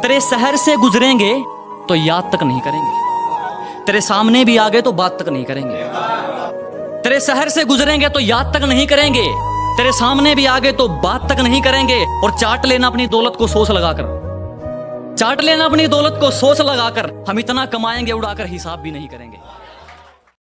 तेरे शहर से गुजरेंगे तो याद तक नहीं करेंगे। तेरे सामने भी आ गए तो बात तक नहीं करेंगे। तेरे शहर से गुजरेंगे तो याद तक नहीं करेंगे। तेरे सामने भी आ गए तो बात तक नहीं करेंगे। और चाट लेना अपनी दौलत को सोच लगाकर। चाट लेना अपनी दौलत को सोच लगाकर। हम इतना कमाएँगे, उड़ाकर हिसाब भी नहीं करेंगे।